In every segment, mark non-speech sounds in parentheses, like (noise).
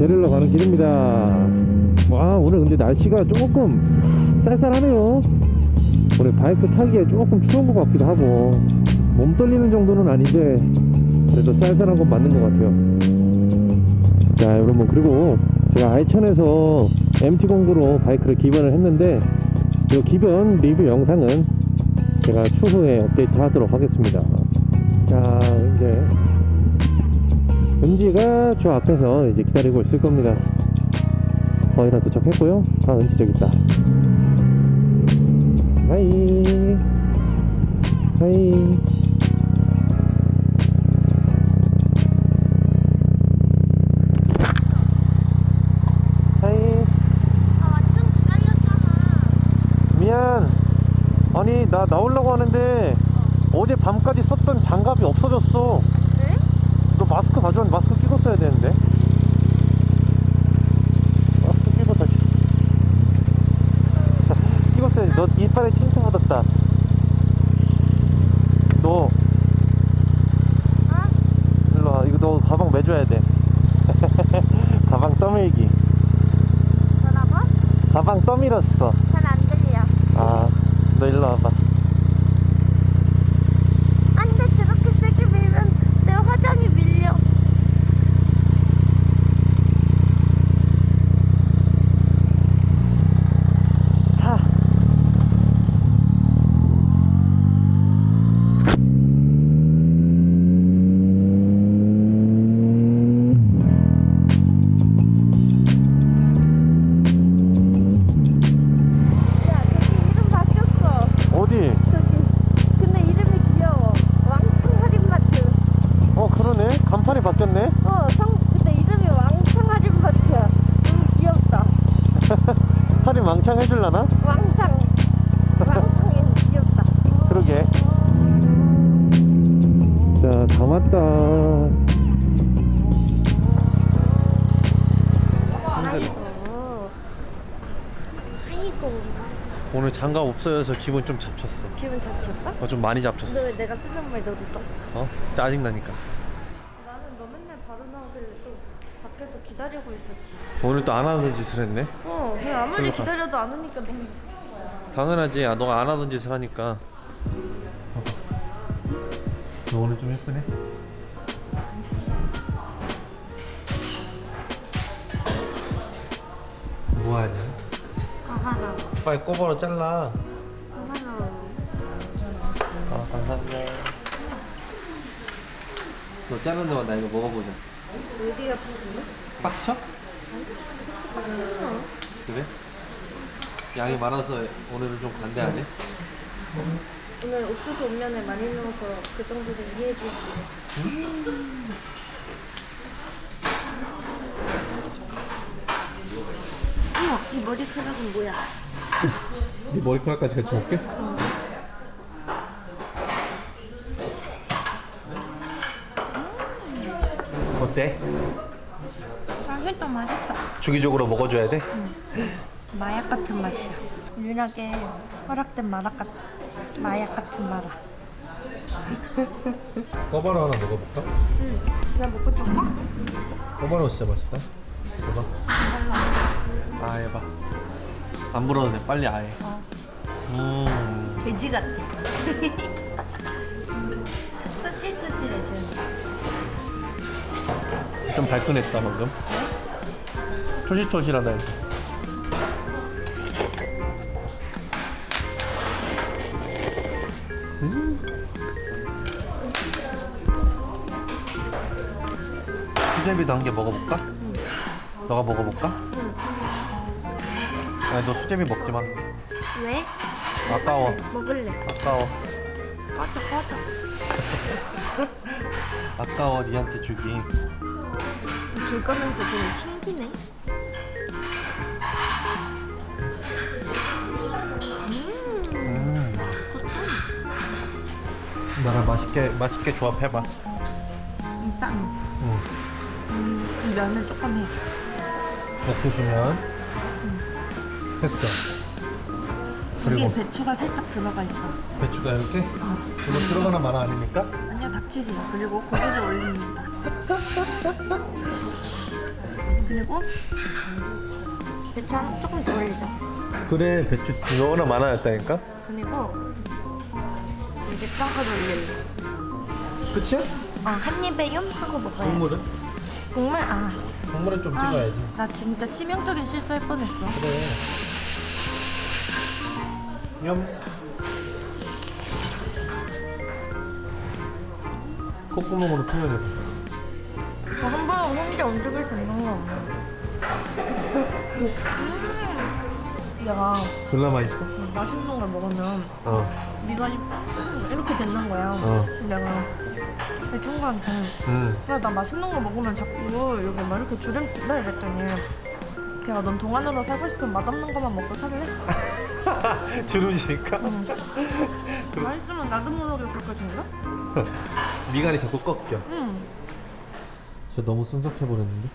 데리러 가는 길입니다. 와 오늘 근데 날씨가 조금 쌀쌀하네요. 오늘 바이크 타기에 조금 추운 것 같기도 하고 몸 떨리는 정도는 아닌데 그래도 쌀쌀한 건 맞는 것 같아요. 자 여러분 그리고 제가 아이천에서 MT09로 바이크를 기변을 했는데 이 기변 리뷰 영상은 제가 추후에 업데이트 하도록 하겠습니다. 자 이제 은지가 저 앞에서 이제 기다리고 있을 겁니다. 거의 다 도착했고요. 아 은지 저기 있다. Hi. Hi. Hi. 미안. 아니 나 나오려고 하는데 어제 밤까지 썼던 장갑이 없어졌어 마스크 가져왔는데 마스크 끼고 써야 되는데. 마스크 끼고 다시 (laughs) 끼고 써야지. 너 이빨에 틴트 묻었다. 너. 아? 일로 와. 이거 너 가방 매줘야 돼. (laughs) 가방 떠밀기. 뭐라고? 가방 떠밀었어. 잘 안 들려. 아너 일로 와봐 바뀌었네 어 성. 근데 이름이 왕창 할인마트야. 너무 귀엽다. (laughs) 할인 왕창 해줄라나? 왕창. 왕창이 귀엽다. 그러게 자 다 왔다 아이고. 아이고. 오늘 장갑 없어져서 기분 좀 잡쳤어 기분 잡쳤어? 어, 좀 많이 잡쳤어 왜 내가 쓰는 말 너도 써? 어? 짜증나니까 나는 너 맨날 바로 나오길래 또 밖에서 기다리고 있었지. 오늘 또 안 하는 짓을 했네 어, 그냥 아무리 그러니까. 기다려도 안 오니까 너무 당연하지 야, 너가 안 하던 짓을 하니까 너 오늘 좀 예쁘네 뭐하냐 가하라. 빨리 꼬바로 잘라 가하라. 아 감사합니다 너 자르는 동안 나 이거 먹어보자 의리 없이. 빡쳐? 빡치나? 그래? 양이 많아서 오늘은 좀 간대하네 오늘 옥수수 온면에 많이 넣어서 그 정도는 이해해 줄수 있어. 어머, 이 머리카락은 뭐야? 네 머리카락까지 같이 먹게? 어때? 맛있다, 맛있다. 주기적으로 먹어줘야 돼? 마약 같은 맛이야. 유일하게 허락된 마약 같 마약 같은 마라. (laughs) 꼬바로 하나 먹어볼까? 응. 그냥 먹고 줄까? 꼬바로 진짜 맛있다 해봐 아 해봐 안 불어도 돼 빨리 아예 어. 음 돼지 같아. (laughs) 토실토실해 지금. 좀 발끈했다 방금 토실토실하다 이거 음. 수제비도 한 개 먹어볼까? 너가 먹어볼까? 응. 아니 너 수제비 먹지 마 왜? 아까워 먹을래. 아까워 꺼져 꺼져. (laughs) 아까워 니한테 주기 줄 거면서 좀 튕기네. 나랑 맛있게 맛있게 조합해봐 일단 응. 이 면을 조금 해. 옥수수면 했어 여기에 그리고 배추가 살짝 들어가 있어. 배추가 이렇게 이거 들어가나 마나 아닙니까? 아니요 닥치세요. 그리고 고기를 올립니다. (laughs) 그리고 배추 한 조금 더 올리자. 그래 배추 너무나 많아졌다니까 그리고 이제 짱까지 올릴래. 끝이야? 어, 한 입에 욤 하고 먹어야 돼. 국물은? 국물? 아, 국물은 좀 아, 찍어야지 나 진짜 치명적인 실수할 뻔했어. 그래 냠 콧구멍으로 표현해봐 저한 번에 혼자 움직일 수 있는 거 없네. (laughs) 음. 야, 졸라 맛있어? 맛있는 걸 먹으면 어 미간이 이렇게 되는 거야. 어. 내가 내 친구한테 응. 야, 나 맛있는 거 먹으면 자꾸 여기 막 이렇게 주름다 이랬더니 걔가 넌 동안으로 살고 싶으면 맛없는 거만 먹고 살래? (laughs) 주름지니까? 응. 맛있으면 나도 모르게 그렇게 된다? 미간이 자꾸 꺾여 응. 저 너무 순삭해 버렸는데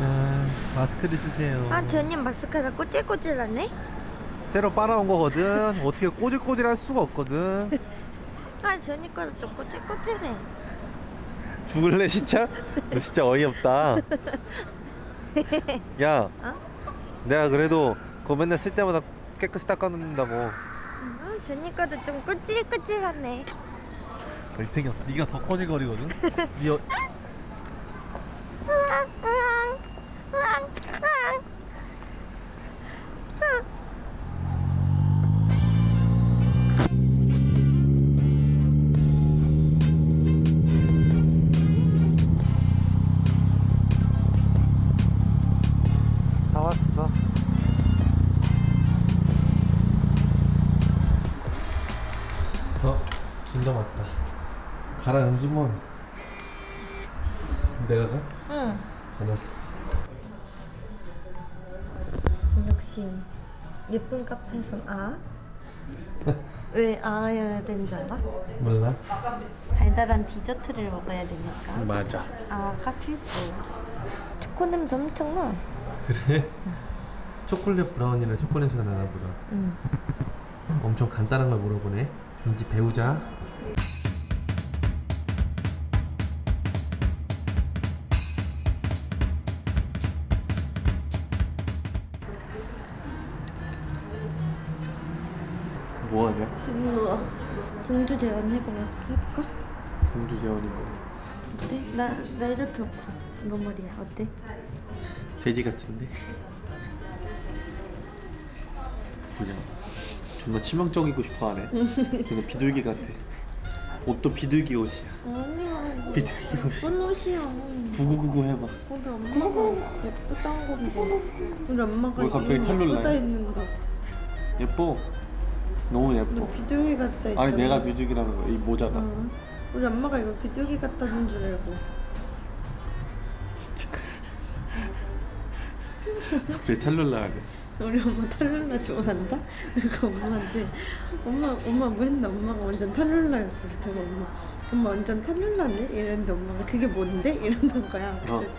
짠 마스크를 쓰세요 아, 저님 마스카라 꼬질꼬질하네? 새로 빨아온 거거든 어떻게 꼬질꼬질할 수가 없거든 (laughs) 아, 저님 거는 좀 꼬질꼬질해. 죽을래 진짜? 너 진짜 어이없다 (laughs) 야 어? 내가 그래도 그거 맨날 쓸 때마다 깨끗이 닦아놓는다고 아, 저님 거는 좀 꼬질꼬질하네. 일탱이 없어 네가 더 꼬질거리거든 (laughs) 네 어... 가라앉지 뭐 내가 가? 응. 다녔어 역시 예쁜 카페에선 아? (laughs) 왜 아여야 되는 줄 알아? 몰라? 달달한 디저트를 먹어야 되니까. 맞아 아가 필수. 초코 냄새 엄청 나. 그래? 초콜릿 브라운이랑 초콜릿 냄새가 나나 보다 응. 엄청 간단한 걸 물어보네 이제 배우자 공주 재원 해봐. 해볼까? 공주 재원이 뭐 어때? 나, 나 이렇게 없어. 이거 머리야. 어때? 돼지 같은데? 그냥 존나 치명적이고 싶어하네 (laughs) 존나 비둘기 같아 옷도 비둘기 옷이야 아니야. 비둘기 옷이 옷이야. 구구구구 해봐 우리 엄마가 예쁘다는 건데. 우리 엄마가 왜 갑자기 이름 탈룰 예쁘다 나요? 했는 거. 예뻐 너무 너 예뻐 비둘기 같다 했잖아. 아니 내가 비둘기라는 거야 이 모자가 어. 우리 엄마가 이거 비둘기 같다는 줄 알고. 진짜 갑자기 탈룰라 하네 우리 엄마 탈룰라 좋아한다? 그러니까 엄마한테 엄마 엄마 뭐 했나 엄마가 완전 탈룰라였어 그래서 엄마 엄마 완전 탈룰라네? 이랬는데 엄마가 그게 뭔데? 이러는 거야 어. 그래서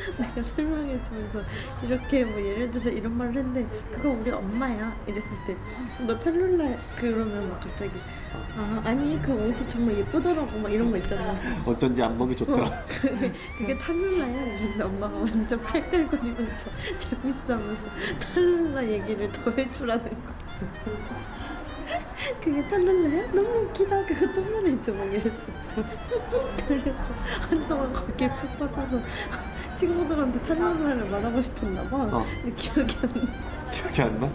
(laughs) 내가 설명해주면서 이렇게 뭐 예를 들어 이런 말을 했는데 그거 우리 엄마야 이랬을 때너 탈룰라 그러면 막 갑자기 아 아니 그 옷이 정말 예쁘더라고 막 이런 거 있잖아. 어쩐지 안 먹이 좋더라. 어, (laughs) 그게, 그게 탈룰라야. 이랬는데 엄마가 완전 팔깔거리면서 (laughs) 재밌어하면서 탈룰라 얘기를 더 해주라는 거. 그게 탈룰라야? 너무 웃기다. 그거 또 말해줘 막 이랬어. 그리고 한동안 거기에 푹 빠져서 친구들한테 탈룰라를 말하고 싶었나 봐 어. 근데 기억이 안 나서 기억이 안 나?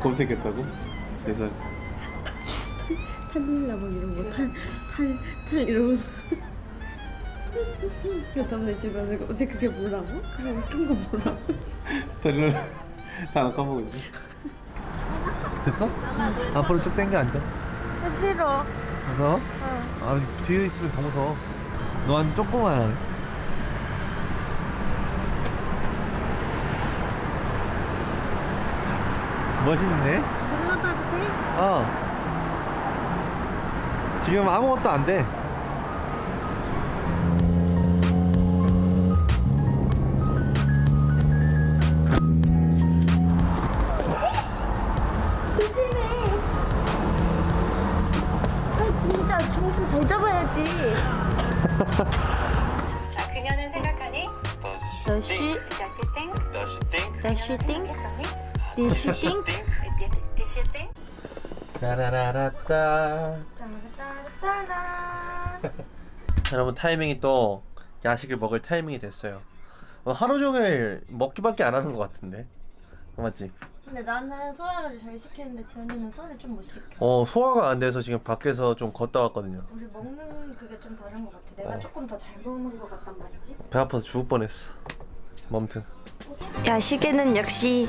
검색했다고? 그래서 탈룰라 막 이런 거탈탈 탈 이러면서 그 다음에 집에 와서 어제 그게 뭐라고? 그게 웃긴 거 뭐라고? 탈룰라 다 까먹고 있네 됐어? 앞으로 쭉 당겨 앉아 싫어 무서워? 어. 아 뒤에 있으면 더 무서워 너한 하네 멋있네 올라가도 돼? 어 지금 아무것도 안돼 조심해 아 진짜 중심 잘 잡아야지 그녀는 생각하니? 어 Does she? Does she think? Does she think? Does she think? Did she think? Did, did she think? 따라라라따 여러분 타이밍이 또 야식을 먹을 타이밍이 됐어요 어, 하루 종일 먹기밖에 안 하는 것 같은데 맞지? 근데 나는 소화를 잘 시키는데 지연이는 소화를 좀 못 시켜. 어 소화가 안 돼서 지금 밖에서 좀 걷다 왔거든요 우리 먹는 그게 좀 다른 것 같아. 내가 어. 조금 더 잘 먹는 것 같단 말이지. 배 아파서 죽을 뻔했어 멈튼 야식에는 역시